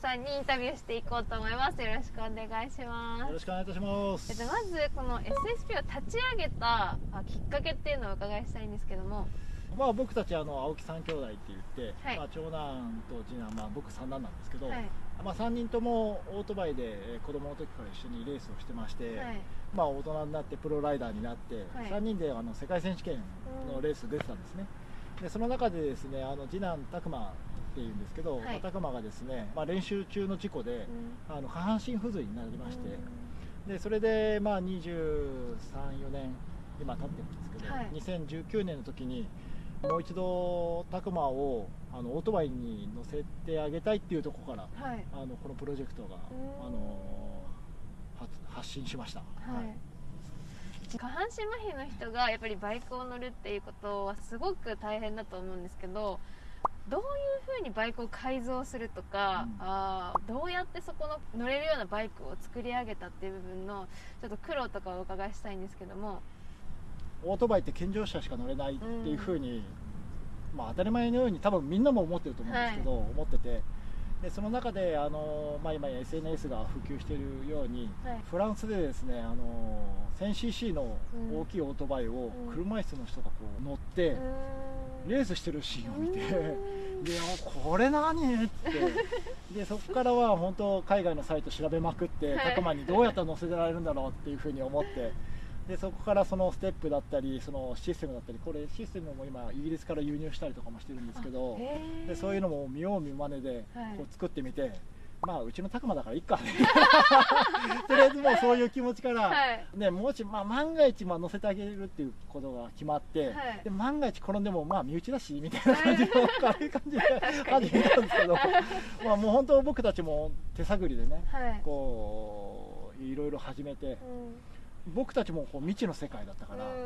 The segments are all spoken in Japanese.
さんにインタビューしていこうと思います。よろしくお願いします。よろしくお願いいたします。えっと、まずこの SSP を立ち上げたあきっかけっていうのをお伺いしたいんですけども。まあ僕たちあの青木三兄弟って言って、はい。まあ、長男と次男、まあ、僕三男なんですけど、はい。まあ、3人ともオートバイでえー子供の時から一緒にレースをしてまして、はい。まあ、大人になってプロライダーになって、はい。3人であの世界選手権のレース出てたんですね、でその中でですねあの次男拓磨っていうんですけど、はい。まあ拓磨がですね、まあ、練習中の事故で、うん。あの下半身不随になりまして、でそれでまあ234年今経ってるんですけど、はい。2019年の時にもう一度拓磨をあのオートバイに乗せてあげたいっていうところからはい。あのこのプロジェクトがうん。あの発発信しました、はい。下半身麻痺の人がやっぱりバイクを乗るっていうことはすごく大変だと思うんですけどどういうふうにバイクを改造するとか、うん。あーどうやってそこの乗れるようなバイクを作り上げたっていう部分のちょっと苦労とかをお伺いしたいんですけども。オートバイって健常者しか乗れないっていうふうに、まあ、当たり前のように多分みんなも思ってると思うんですけど、思っててでその中であの、まあ、今 SNS が普及しているように、はい。フランスでですねあの 1000cc の大きいオートバイをうん。車椅子の人がこう乗って、レースしてるシーンを見て、でこれ何？って。でそこからは本当海外のサイト調べまくってはい。高間にどうやったら乗せられるんだろうっていうふうに思ってでそこからそのステップだったりそのシステムだったりこれシステムも今イギリスから輸入したりとかもしてるんですけどでそういうのも見よう見まねではい。こう作ってみて。まあうちの拓磨だからいっか。とりあえずもうそういう気持ちから、はい。ね、もし、まあ、万が一、まあ、乗せてあげるっていうことが決まって、はい。で万が一転んでも、まあ、身内だしみたいな感じの軽い感じで始めたんですけど、まあ、もう本当僕たちも手探りでねはい。こういろいろ始めてうん僕たちもこう未知の世界だったから、うん。う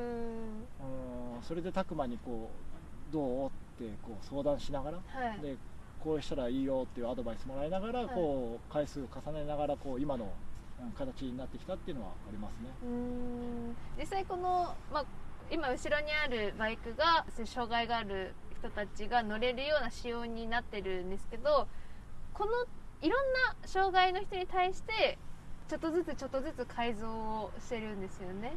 んそれで拓磨にこうどうってこう相談しながら、はい。でこうしたらいいよっていうアドバイスもらいながら、はい。こう回数を重ねながらこう今のうん形になってきたっていうのはありますね。うーん。実際この、まあ、今後ろにあるバイクが障害がある人たちが乗れるような仕様になってるんですけどこのいろんな障害の人に対してちょっとずつちょっとずつ改造をしてるんですよね。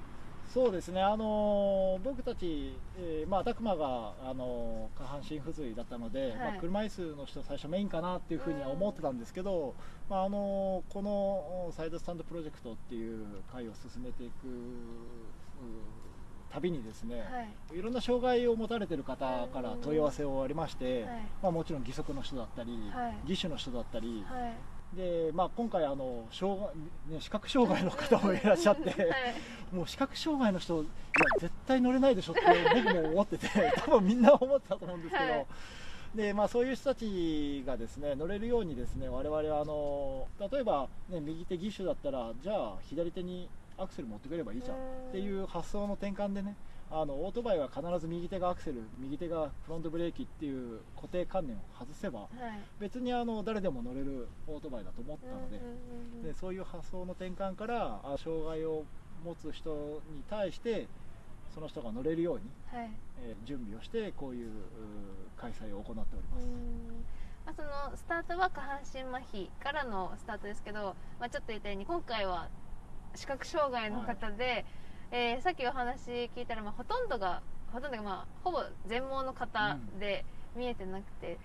そうですね、あのー僕たち、えーまあ、拓磨が、あのー下半身不随だったので、はい。まあ、車椅子の人最初メインかなっていうふうには思ってたんですけど、まああのーこのサイドスタンドプロジェクトっていう会を進めていくうたびにですね、はい。い、ろんな障害を持たれてる方から問い合わせをありまして、はい。まあ、もちろん義足の人だったり、はい。義手の人だったり、はいでまあ、今回あの障害、ね、視覚障害の方もいらっしゃって。はいもう視覚障害の人、いや、絶対乗れないでしょって僕も思ってて、多分みんな思ってたと思うんですけど、はいでまあ、そういう人たちがですね乗れるように、ですね我々はあの例えば、ね、右手義手だったら、じゃあ左手にアクセル持ってくればいいじゃんっていう発想の転換でね、あのオートバイは必ず右手がアクセル、右手がフロントブレーキっていう固定観念を外せば、はい。別にあの誰でも乗れるオートバイだと思ったので。うんうんうんでそういう発想の転換からあ障害を持つ人に対してその人が乗れるように、はい。えー準備をしてこういう開催を行っております、うん。まあ、そのスタートは下半身麻痺からのスタートですけど、まあ、ちょっと言ったように今回は視覚障害の方で、えーさっきお話聞いたら、まあ、ほとんどがほとんどが、まあ、ほぼ全盲の方で見えてなくて、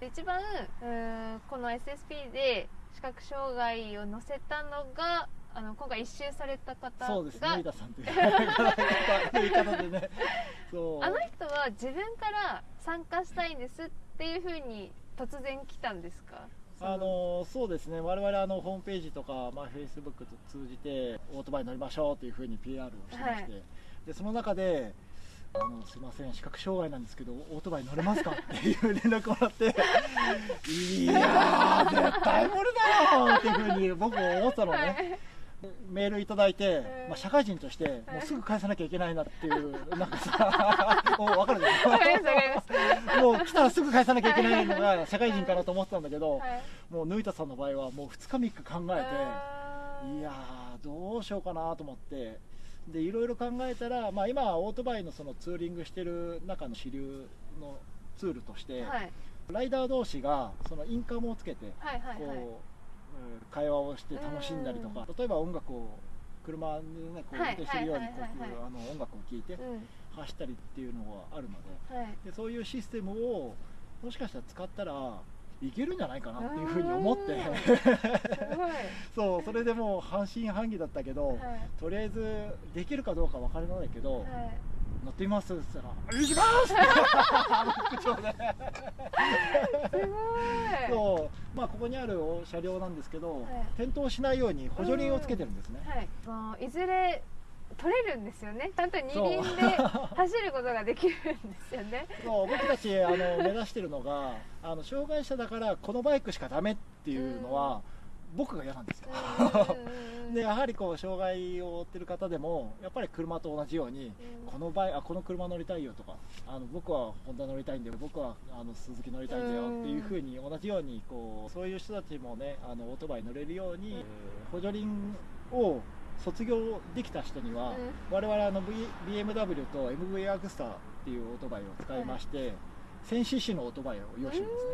で一番うーんこの SSP で視覚障害を乗せたのがあの今回一周された方がそうですね井田さんという。方でね。そう。あの人は自分から参加したいんですっていうふうに突然来たんですか？あのそうですね。我々あのホームページとか、まあ、フェイスブックと通じてオートバイ乗りましょうというふうに PR をしてまして、はい。でその中であのすいません。視覚障害なんですけどオートバイ乗れますかっていう連絡をもらって。いやー絶対無理だよっていうふうに僕も思ってたのね、はいメールいただいて、うんまあ、社会人としてもうすぐ返さなきゃいけないなっていうなんかさ お分かるでしょ？もう来たらすぐ返さなきゃいけないのが社会人かなと思ってたんだけど、はい。もう抜いたさんの場合はもう2日3日考えていやーどうしようかなと思って。でいろいろ考えたら、まあ、今オートバイのそのツーリングしてる中の主流のツールとして、はいライダー同士がそのインカムをつけてこう、うん会話をして楽しんだりとか例えば音楽を車でねこう運はい転してるようにこうあの音楽を聴いてう走ったりっていうのがあるのでんはい。でそういうシステムをもしかしたら使ったらいけるんじゃないかなっていうふうに思って。そうそれでもう半信半疑だったけど、はい。とりあえずできるかどうか分からないけど、はい乗ってみます？って言ったら「行きます!」す！ごい。そうまあここにある車両なんですけど、い。転倒しないように補助輪をつけてるんですね、はい、いずれ取れるんですよね。ちゃんと二輪で走ることができるんですよね。そう僕たちあの目指してるのがあの障害者だからこのバイクしかダメっていうのは、僕が嫌なんですよ、でやはりこう障害を負ってる方でもやっぱり車と同じように、このバイあこの車乗りたいよとかあの僕はホンダ乗りたいんだよ僕はあの鈴木乗りたいんだよっていうふうに同じようにこうそういう人たちもねあのオートバイ乗れるように、補助輪を卒業できた人には、我々あの、v、BMW と MV アグスターっていうオートバイを使いまして、1000cc のオートバイを用意してるんですね。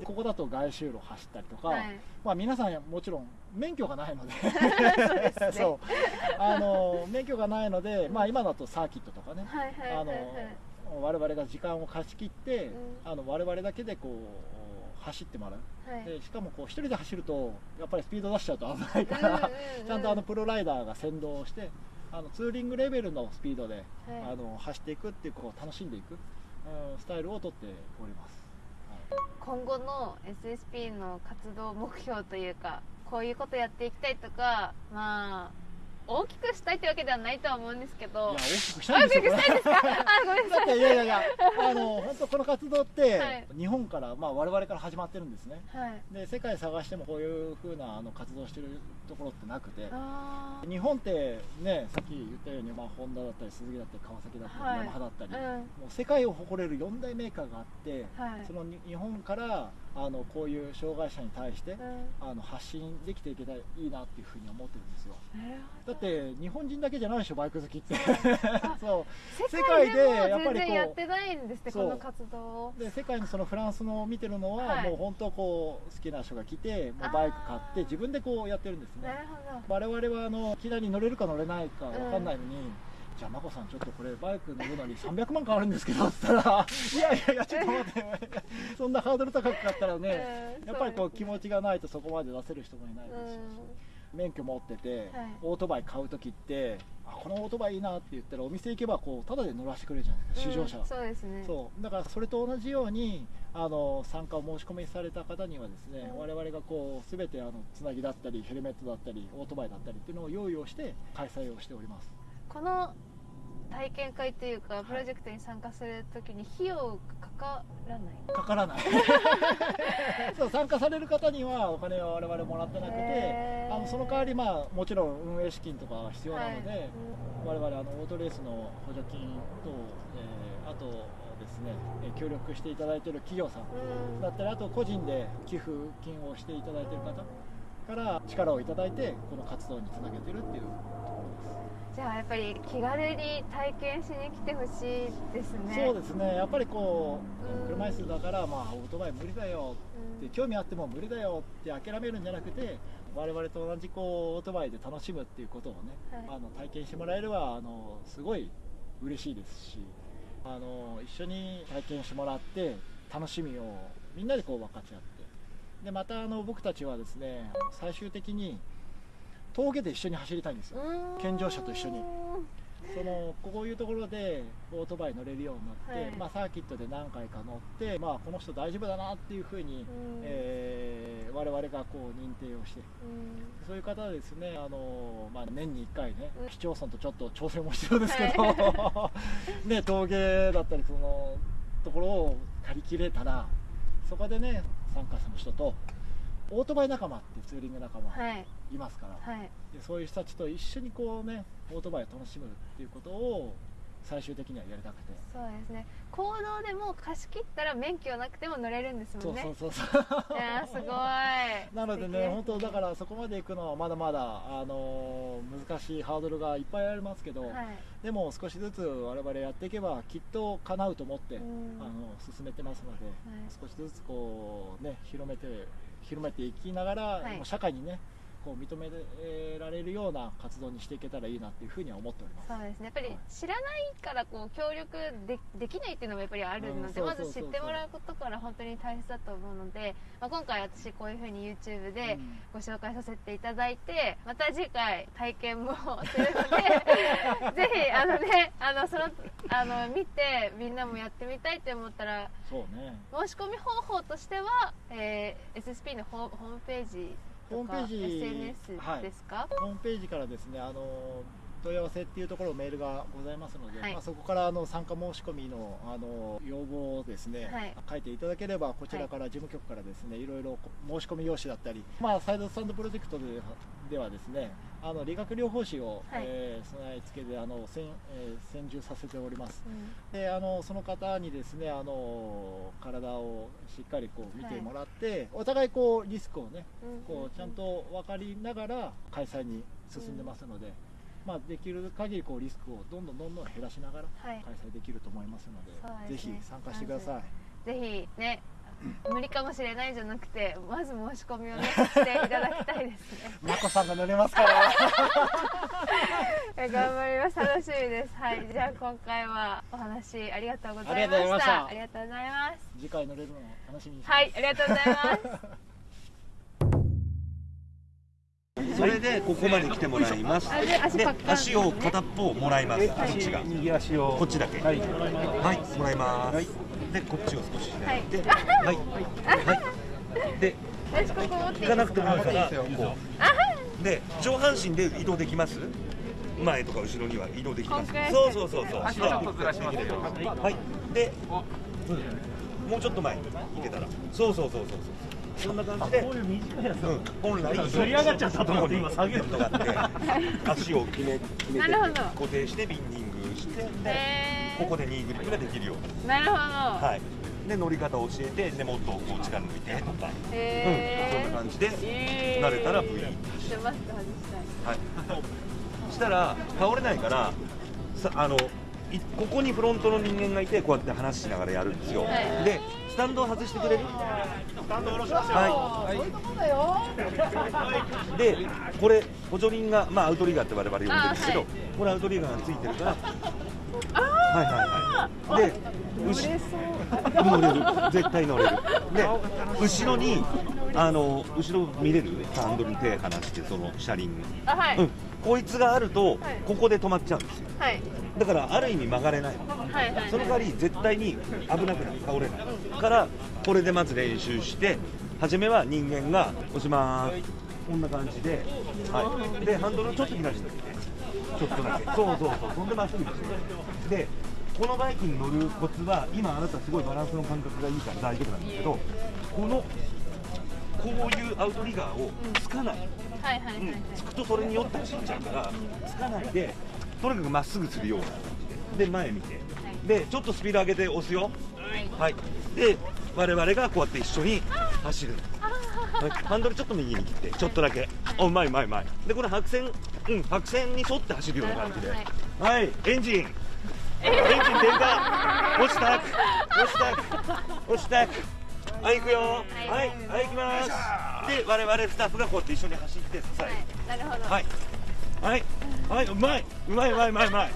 でここだと外周路走ったりとか、はい。まあ、皆さんもちろん免許がないので。あの免許がないので、まあ、今だとサーキットとかね、あの我々が時間を貸し切って、うん。あの我々だけでこう走ってもらう、はい。でしかもこう一人で走るとやっぱりスピード出しちゃうと危ないから、うんちゃんとあのプロライダーが先導してあのツーリングレベルのスピードで、はい。あの走っていくっていうこう楽しんでいく、うん、スタイルをとっております、はい。今後の SSP の活動目標というかこういうことやっていきたいとかまあ大きくしたいってわけではないとは思うんですけいどや大きくしたいんですよ大きくしたいですか？あごめんなさい。ていやいやいやあの本当この活動って、はい。日本から、まあ、我々から始まってるんですね。はい。で世界探してもこういう風なあの活動してるところってなくて。あ日本ってねさっき言ったように、まあ、ホンダだったり鈴木だったり川崎だったり、はい。ヤマハだったり、ーうん。もう世界を誇れる4大メーカーがあって、はい。そのに日本からあのこういう障害者に対して、うん。あの発信できていけたらいいなっていうふうに思ってるんですよ。だって日本人だけじゃないでしょバイク好きって。あそう。世界でやっぱりこう全然やってないんですってこの活動。をで世界のそのフランスのを見てるのは、はい。もう本当こう好きな人が来てもうバイク買って自分でこうやってるんですね。我々はあのいきなり乗れるか乗れないか分かんないのに、じゃあ眞子さんちょっとこれバイク乗るのに300万かかるんですけどっつったら いやいやいやちょっと待ってそんなハードル高かったらね、うんやっぱりこう気持ちちがないとそこまで出せる人もいないですし、免許持ってて、はい。オートバイ買う時ってあこのオートバイいいなって言ったらお店行けばこうタダで乗らせてくれるじゃないですか試乗車、そうですね。そう。だからそれと同じようにあの参加を申し込みされた方にはですね、うん。我々がこう全てあのつなぎだったりヘルメットだったりオートバイだったりっていうのを用意をして開催をしておりますこの体験会というかプロジェクトに参加するときに費用がかからない？かからない。そう参加される方にはお金は我々もらってなくてあのその代わりまあもちろん運営資金とかが必要なので、はい。我々あのオートレースの補助金と、えーあとですねえー協力していただいている企業さんだったりあと個人で寄付金をしていただいている方から力をいただいてこの活動につなげてるっていう。とこじゃあやっぱり気軽に体験しに来てほしいですろです、ね。そうですね。やっぱりこう車椅子だからまあオートバイ無理だよ。うん。って興味あっても無理だよって諦めるんじゃなくて我々と同じこうオートバイで楽しむっていうことをね、はい。あの体験してもらえればあのすごい嬉しいですしあの一緒に体験してもらって楽しみをみんなでこう分かち合ってでまたあの僕たちはですね最終的に峠で一緒に走りたいんですよ。うん。健常者と一緒に。そのこういうところでオートバイ乗れるようになって、はい。まあ、サーキットで何回か乗って、まあ、この人大丈夫だなっていうふうに、うん。えー我々がこう認定をして。うん。そういう方はですねあの、まあ、年に1回ねうん。市町村とちょっと調整も必要ですけど、ね、峠だったりそのところを借り切れたらそこでね参加者の人とオートバイ仲間っていうツーリング仲間はい。いますから、はい。でそういう人たちと一緒にこうねオートバイを楽しむっていうことを最終的にはやりたくて。そうですね。行動でも貸し切ったら免許なくても乗れるんですもんね。そうそうそうそう。いやーすごい。なのでね本当だからそこまで行くのはまだまだあのー難しいハードルがいっぱいありますけど、はい。でも少しずつ我々やっていけばきっと叶うと思って、うん。あの進めてますので、い。少しずつこうね広めて広めていきながら、はい。社会にねこう認められるような活動にしていけたらいいなっていうふうには思っております。そうですね。やっぱり知らないからこう協力でできないっていうのもやっぱりあるので、うん。まず知ってもらうことから本当に大切だと思うので、まあ、今回私こういうふうに YouTube でうん。ご紹介させていただいてまた次回体験もするので ぜひあのねあのそのあの見てみんなもやってみたいって思ったらそうね。申し込み方法としては、えー SSP のホーホームページホームページ SNS はい。ですか、ホームページからですねあの問い合わせっていうところメールがございますので、はい。まあ、そこからあの参加申し込みのあの要望をですね、はい。書いていただければこちらから事務局からですね、い、ろいろ申し込み用紙だったり、まあ、サイドスタンドプロジェクトでではですねあの理学療法士を、はい。えー備え付けであの専,、えー専従させております。うん。であのその方にですねあの体をしっかりこう見てもらって、お互いこうリスクをねうん。こうちゃんと分かりながら開催に進んでますので、まあ、できる限りこうリスクをどんどんどんどん減らしながらはい。開催できると思いますので、そうですね。ぜひ参加してください。ぜひね 無理かもしれないじゃなくてまず申し込みをね していただきたいですね。まこさんが乗れますから。え 頑張ります。楽しみです。はい。じゃあ今回はお話ありがとうございましした。たありがとうございます。次回乗れるのを楽しみに。はい。ありがとうございます それでここまで来てもらいます。あで足で足を片っぽもらいます。こっちが。右足をこっちだけ。はいはい、もらいます。で、こっちを少し左で、はい、はい。で、私ここ持っていい行かなくてもいいから、こう。で、上半身で移動できます？前とか後ろには移動できます。そうそうそうそう。足をちょっとずらしますよはい。で、うんもうちょっと前に行けたら。そうそうそうそうそう。そんな感じで。こういう短いやつうん、本来反り上がっちゃったと思って今下げるとかって足を決め決めて固定してビンディングしてここでニーグリップができるように。なるほど、はい。で乗り方を教えてでもっとこう力抜いてとか、へー。うん、そんな感じでえー慣れたら V ちょっとマスク外したい。はい。したら倒れないからさあのいここにフロントの人間がいてこうやって話しながらやるんですよ、はい。でスタンドを外してくれる？スタンド下ろしますよ。はい。でこれ補助輪がまあアウトリガーって我々呼んでるんですけど、あはい。これアウトリガーがついてるから。はいはいはい。で後乗れる。絶対乗れる。で後ろにあの後ろ見れる？ハンドルに手離してその車輪。あはい、うん、こいつがあると、はい。ここで止まっちゃうんですよ。はいだからある意味曲がれない。のはいはい。その代わり絶対に危なくない。倒れないからこれでまず練習して初めは人間が押しますこんな感じで、はい、でハンドルをちょっと左してちょっとだけ。そうそうそう。そんでまっすぐにしてでこのバイクに乗るコツは今あなたすごいバランスの感覚がいいから大丈夫なんですけどこのこういうアウトリガーをつかない、はいはいはいはい。つくとそれによって走っちゃうからつかないでとにかくまっすぐするような感じで。で前見て。でちょっとスピード上げて押すよ。はい。で我々がこうやって一緒に走る。はい。ハンドルちょっと右に切ってちょっとだけ。おうまいうまいうまい。でこの白線うん白線に沿って走るような感じで。はい。はい。エンジン。エンジン点火押した。く押した。く押した。くはい行くよ。はい。はい行きます。で我々スタッフがこうやって一緒に走って支えるなるほど。はい。はい。はい、うまい。うまい、うまい、うまい、うまい。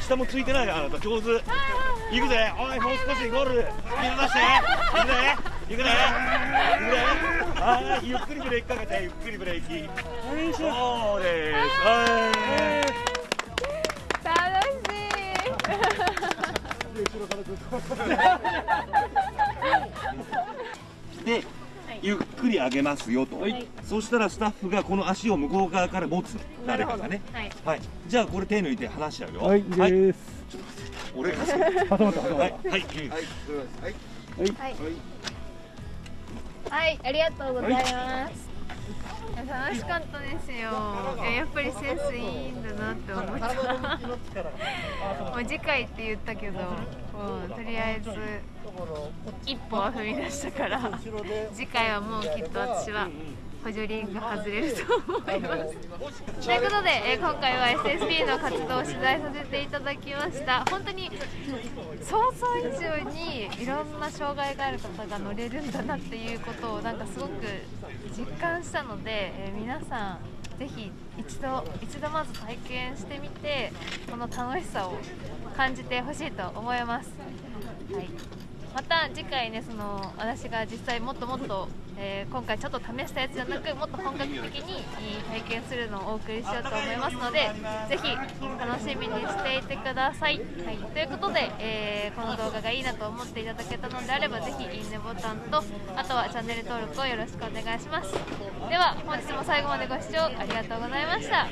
下もついてない、あなた上手。行くぜ。おい、もう少しゴール。スピード出して。行くぜ。行くぜ。行くぜ。はい、ゆっくりブレーキかけて、ゆっくりブレーキ。そうです。は楽しいい。で、ゆっくり上げますよと。そしたらスタッフがこの足を向こう側から持つ。の。誰かがね。はい。はい。じゃあこれ手抜いて離しちゃうよ。はいです。俺が。挟まった。挟まったはい。はい。はい。はい。ありがとうござい。ます楽しかったですよ。やっぱりセンスいいんだなって思った。もう次回って言ったけど、う、とりあえず一歩は踏み出したから次回はもうきっと私は補助輪が外れると思います。ということで、え今回は SSB の活動を取材させていただきました。本当に想像以上にいろんな障害がある方が乗れるんだなっていうことをなんかすごく実感したので、え皆さんぜひ一度一度まず体験してみてこの楽しさを感じてほしいと思います。はい。また次回ねその私が実際もっともっと、えー今回ちょっと試したやつじゃなくもっと本格的に体験するのをお送りしようと思いますのでぜひ楽しみにしていてください、はい、ということで、えーこの動画がいいなと思っていただけたのであればぜひいいねボタンとあとはチャンネル登録をよろしくお願いします。では本日も最後までご視聴ありがとうございました。